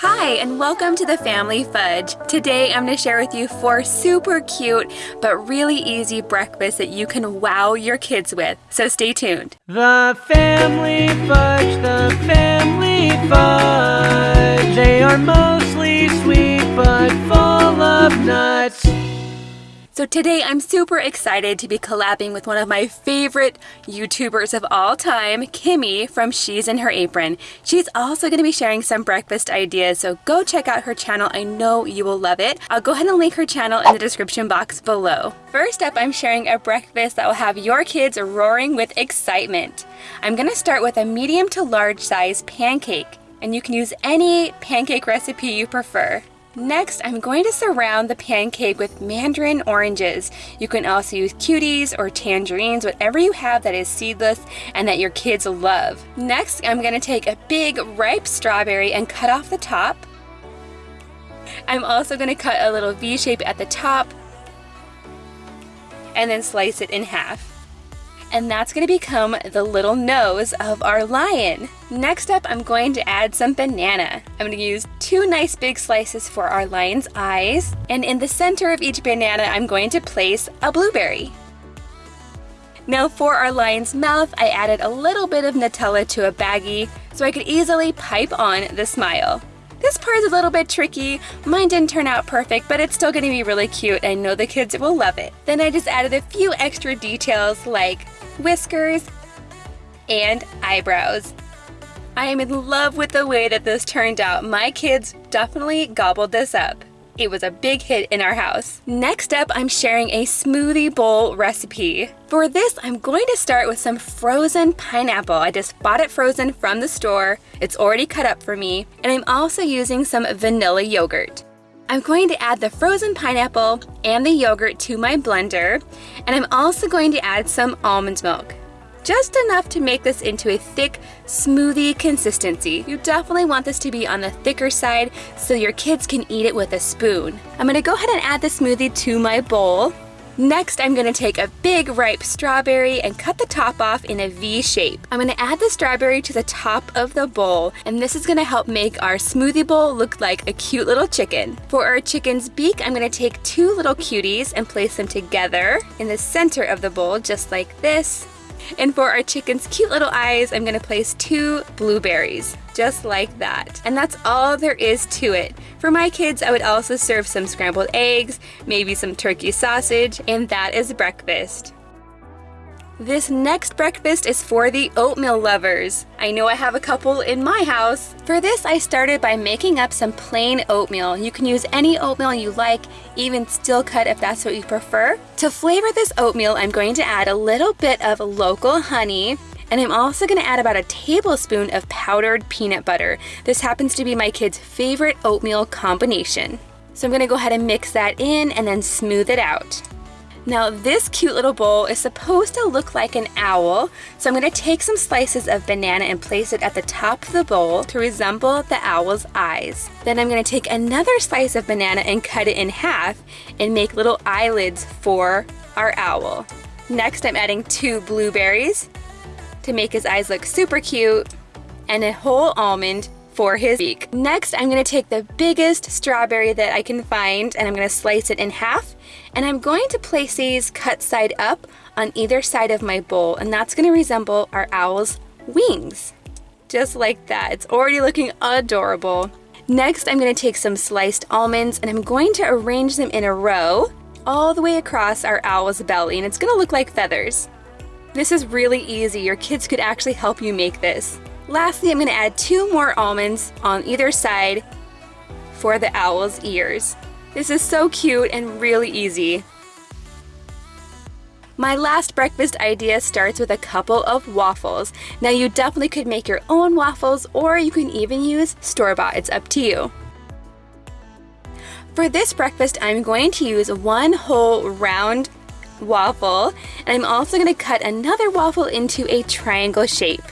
Hi, and welcome to the Family Fudge. Today I'm going to share with you four super cute but really easy breakfasts that you can wow your kids with. So stay tuned. The Family Fudge, the Family Fudge. They are So today I'm super excited to be collabing with one of my favorite YouTubers of all time, Kimmy from She's in Her Apron. She's also going to be sharing some breakfast ideas, so go check out her channel. I know you will love it. I'll go ahead and link her channel in the description box below. First up, I'm sharing a breakfast that will have your kids roaring with excitement. I'm going to start with a medium to large size pancake, and you can use any pancake recipe you prefer. Next, I'm going to surround the pancake with mandarin oranges. You can also use cuties or tangerines, whatever you have that is seedless and that your kids love. Next, I'm going to take a big ripe strawberry and cut off the top. I'm also going to cut a little V shape at the top and then slice it in half and that's going to become the little nose of our lion. Next up, I'm going to add some banana. I'm going to use two nice big slices for our lion's eyes, and in the center of each banana, I'm going to place a blueberry. Now for our lion's mouth, I added a little bit of Nutella to a baggie so I could easily pipe on the smile. This part is a little bit tricky. Mine didn't turn out perfect, but it's still gonna be really cute. I know the kids will love it. Then I just added a few extra details like whiskers, and eyebrows. I am in love with the way that this turned out. My kids definitely gobbled this up. It was a big hit in our house. Next up, I'm sharing a smoothie bowl recipe. For this, I'm going to start with some frozen pineapple. I just bought it frozen from the store. It's already cut up for me. And I'm also using some vanilla yogurt. I'm going to add the frozen pineapple and the yogurt to my blender, and I'm also going to add some almond milk. Just enough to make this into a thick, smoothie consistency. You definitely want this to be on the thicker side so your kids can eat it with a spoon. I'm gonna go ahead and add the smoothie to my bowl. Next, I'm gonna take a big ripe strawberry and cut the top off in a V shape. I'm gonna add the strawberry to the top of the bowl, and this is gonna help make our smoothie bowl look like a cute little chicken. For our chicken's beak, I'm gonna take two little cuties and place them together in the center of the bowl, just like this. And for our chicken's cute little eyes, I'm gonna place two blueberries, just like that. And that's all there is to it. For my kids, I would also serve some scrambled eggs, maybe some turkey sausage, and that is breakfast. This next breakfast is for the oatmeal lovers. I know I have a couple in my house. For this, I started by making up some plain oatmeal. You can use any oatmeal you like, even steel cut if that's what you prefer. To flavor this oatmeal, I'm going to add a little bit of local honey, and I'm also going to add about a tablespoon of powdered peanut butter. This happens to be my kids' favorite oatmeal combination. So I'm going to go ahead and mix that in and then smooth it out. Now this cute little bowl is supposed to look like an owl, so I'm going to take some slices of banana and place it at the top of the bowl to resemble the owl's eyes. Then I'm going to take another slice of banana and cut it in half and make little eyelids for our owl. Next I'm adding two blueberries to make his eyes look super cute and a whole almond for his beak. Next, I'm gonna take the biggest strawberry that I can find and I'm gonna slice it in half and I'm going to place these cut side up on either side of my bowl and that's to resemble our owl's wings. Just like that. It's already looking adorable. Next, I'm to take some sliced almonds and I'm going to arrange them in a row all the way across our owl's belly and it's to look like feathers. This is really easy. Your kids could actually help you make this. Lastly, I'm to add two more almonds on either side for the owl's ears. This is so cute and really easy. My last breakfast idea starts with a couple of waffles. Now you definitely could make your own waffles or you can even use store-bought, it's up to you. For this breakfast, I'm going to use one whole round waffle and I'm also going to cut another waffle into a triangle shape.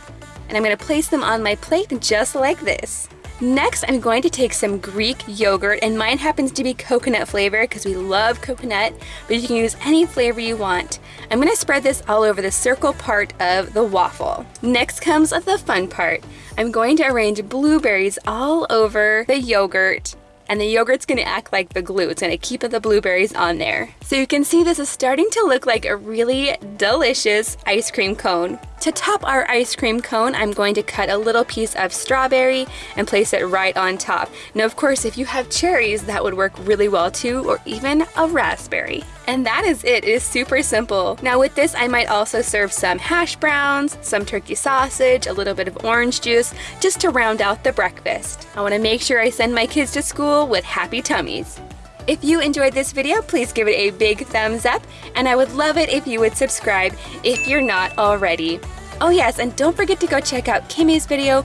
And I'm going to place them on my plate just like this. Next, I'm going to take some Greek yogurt, and mine happens to be coconut flavor because we love coconut, but you can use any flavor you want. I'm going to spread this all over the circle part of the waffle. Next comes the fun part. I'm going to arrange blueberries all over the yogurt and the yogurt's gonna act like the glue. It's gonna keep the blueberries on there. So you can see this is starting to look like a really delicious ice cream cone. To top our ice cream cone, I'm going to cut a little piece of strawberry and place it right on top. Now, of course, if you have cherries, that would work really well too, or even a raspberry. And that is it. It is super simple. Now with this, I might also serve some hash browns, some turkey sausage, a little bit of orange juice, just to round out the breakfast. I wanna make sure I send my kids to school with happy tummies. If you enjoyed this video, please give it a big thumbs up, and I would love it if you would subscribe if you're not already. Oh yes, and don't forget to go check out Kimmy's video.